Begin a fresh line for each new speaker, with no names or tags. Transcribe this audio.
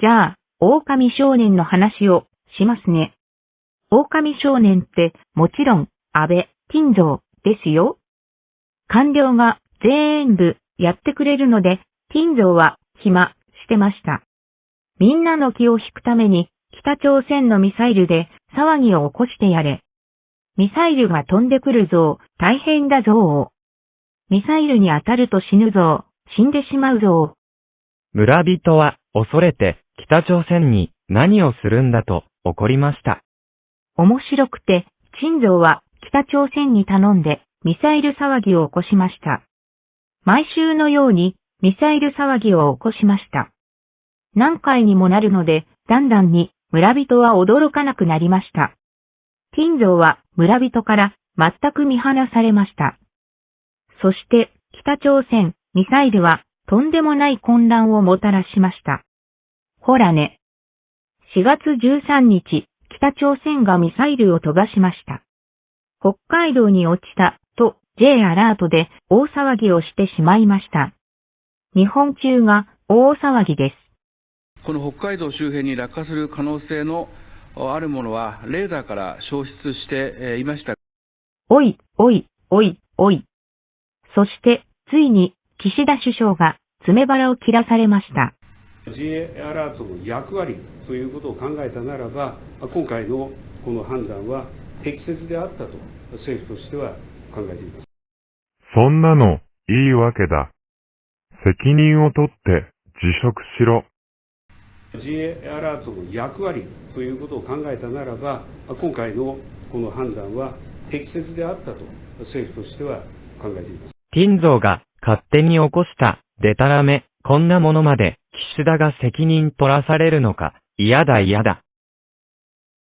じゃあ、狼少年の話をしますね。狼少年ってもちろん安倍金蔵ですよ。官僚が全部やってくれるので、金蔵は暇してました。みんなの気を引くために北朝鮮のミサイルで騒ぎを起こしてやれ。ミサイルが飛んでくるぞ、大変だぞミサイルに当たると死ぬぞ、死んでしまうぞ
村人は恐れて北朝鮮に何をするんだと怒りました。
面白くて、陳蔵は北朝鮮に頼んでミサイル騒ぎを起こしました。毎週のようにミサイル騒ぎを起こしました。何回にもなるので、だんだんに村人は驚かなくなりました。金蔵は村人から全く見放されました。そして北朝鮮ミサイルはとんでもない混乱をもたらしました。ほらね。4月13日、北朝鮮がミサイルを飛ばしました。北海道に落ちたと J アラートで大騒ぎをしてしまいました。日本中が大騒ぎです。
この北海道周辺に落下する可能性のあるものはレーダーから消失していました。
おい、おい、おい、おい。そして、ついに岸田首相が爪腹を切らされました。
J アラートの役割ということを考えたならば、今回のこの判断は適切であったと政府としては考えています。
そんなのいいわけだ。責任を取って辞職しろ。
J アラートの役割ということを考えたならば、今回のこの判断は適切であったと政府としては考えています。
金蔵が勝手に起こしたデタラメ、こんなものまで岸田が責任取らされるのか、嫌だ嫌だ。